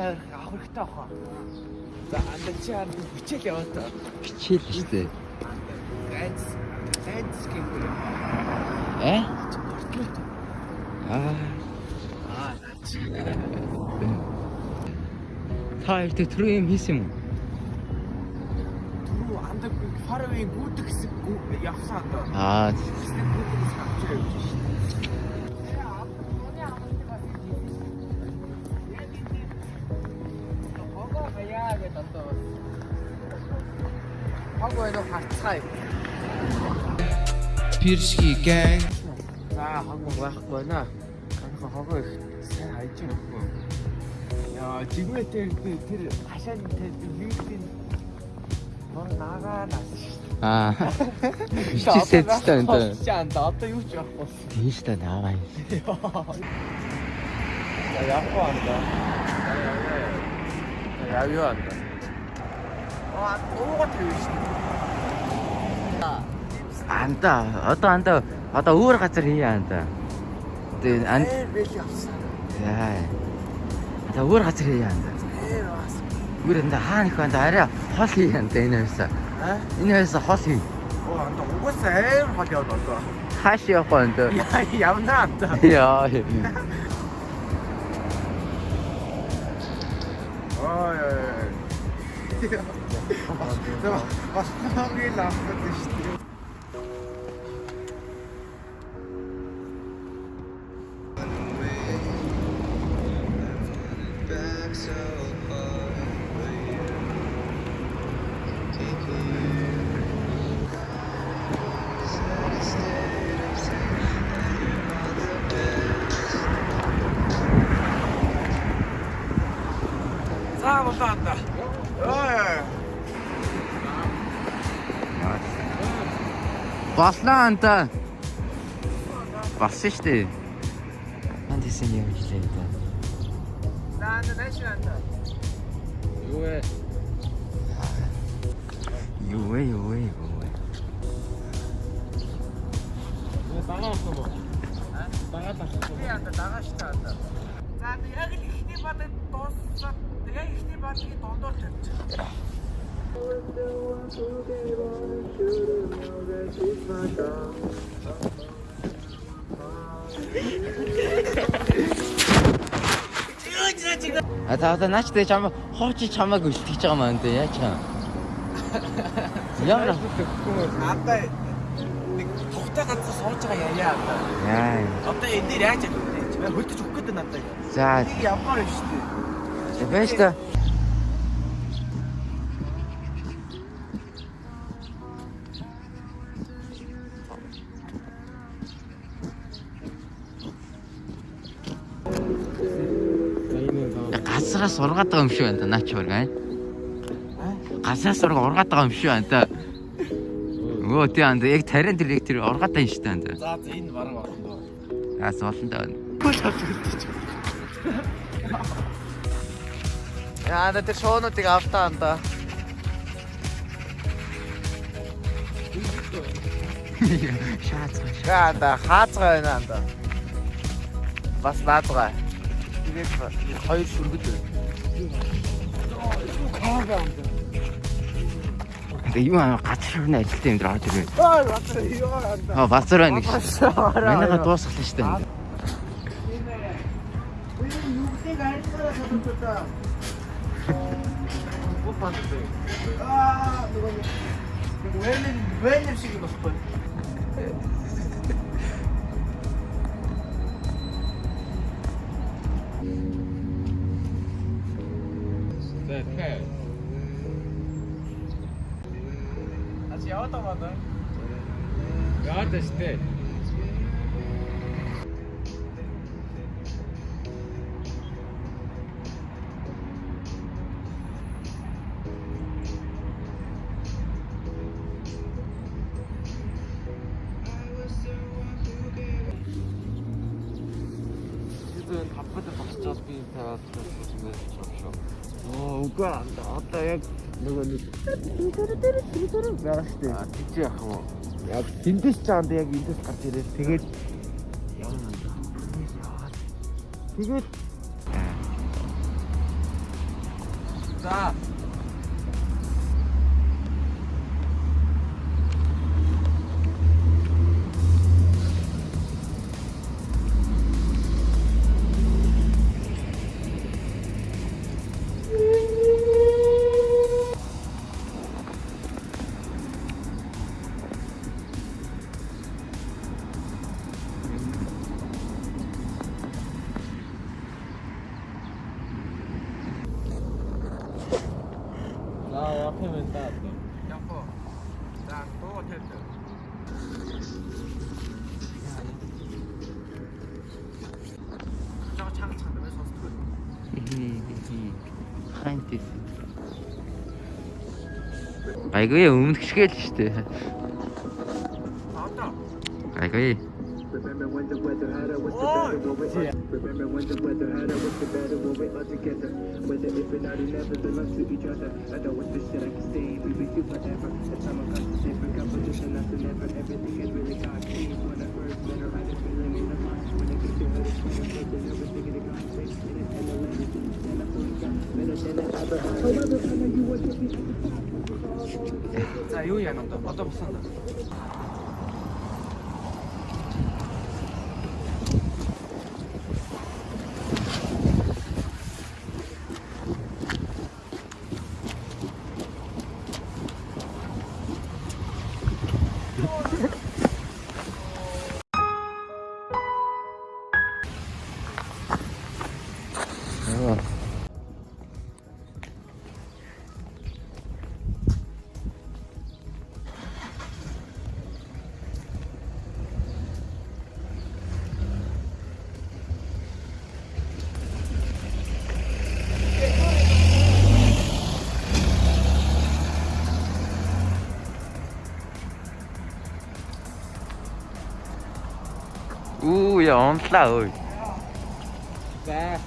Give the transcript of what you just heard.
авирах авах хэрэгтэй баха. За анда чи анд бичээл яваа та. Бичээл шүү дээ. Ганц ганц гэнэ. Э? Аа. Аа. Та тэ түрүү юм хийсэн юм уу? Түрүү анда фаравын гүдэг гү- явсан анда. Аа. Гүдэг хэсэг авч явж шүү. Хог байна уу харцгаая. Пиршги гэнг За хог байхгүй байна. Анх хогоо их сайн хайж өгөө. Яа, жигмэтэр тэр хашаан тэр вилийн бор нагаа нас. Аа. Бичээсээ цэстэн энэ. Чаанд одоо юу ч байхгүй. Тийш та наваа. За явахгүй анда. Яв юу анда. Аа, уугаад юу шүү. Анда одоо анда одоо өөр газар хийе анда. Тэгээ анд яа. Одоо өөр газар хийе анда. Өөр анда хаана их анда арай хол хийе анда энэ хоёрсаа. Аа? Энэ хоёрсаа хол хий. Оо анда угаасаа ээр хол яваад одоо. Хааш явах анда? Яа, явна анда. Яа. Ой ой ой. Бас хамгийн лавтад шүү дээ. Болоонда. Ой. Боллоо анда. Болсон шүү дээ. Анд хийсэн юм хэлээ да. Анда нааш анда. Юу вэ? А та одоо наач тэ чам хооч чамааг үлтгэж байгаа маа энэ яа чам. Ямар Анда нэг тухтай ганцаа сууж байгаа яа анда. яа. Одоо энэ дээр яаж явах вэ? Хөлдөж өгөх гэдэг надад. За явмаар байна шүү дээ. байж та. Газраас ургаад байгаа юм шиг байна да наач бүр гай. Газраас ургаад байгаа юм шиг байна да. Өө тий анда яг тарин тэр яг тэр ургаад байгаа юм шиг байна да. За за энэ бараг болно доо. Аас болно да. Яа, анда тэр шоонуудыг автаа анда. Шаац. Яа, анда хаацгаа байна анда. Бас наадгаа. Тэгээд хоёр шүргэж байна. Юу аа газар хөрнө ажилтаа юм дээр орж ирвэ. Аа, базар байна гэж. Манайха дуусгалаа шүү дээ. Аа, нөгөө Вэлэн вэлэн шиг болохгүй. Яваад байгаа даа. штэ. Тэгээд хавхад босчоод би таваад байсан байж шүү. Оо, үгүй анда. Одоо яг нөгөө нэг байгаа шүү дээ. Тийч яах юм уу? Яг тэндээс ч анда яг эндээс гарч ирээд тэгээд. Тэгээд Ладно, мен да. Яко. Да, то вот это. Жаа чанга чанга мэн сонсдог. Хантис. Гайгүй өмнө гიშгээл штэ. Одоо. Гайгүй. Remember when the weather had us, what's the better when we're Remember when the weather had us, what's the better when we're all together. Whether if or not, we never belong to each other. I know it's the shit I can stay, we with you forever. The time I got to say, for competition, nothing ever. Everything is really God changed. When I first met her, I just feeling in the mind. When I get to her, it's when I'm thinking everything in the God space. In it, and the land is in it, and I fully got better than I ever. However, I know you want to be at the top. 자, 이거야 너 어떤 거 쓴다. Үү яа онлаа ơi. 자.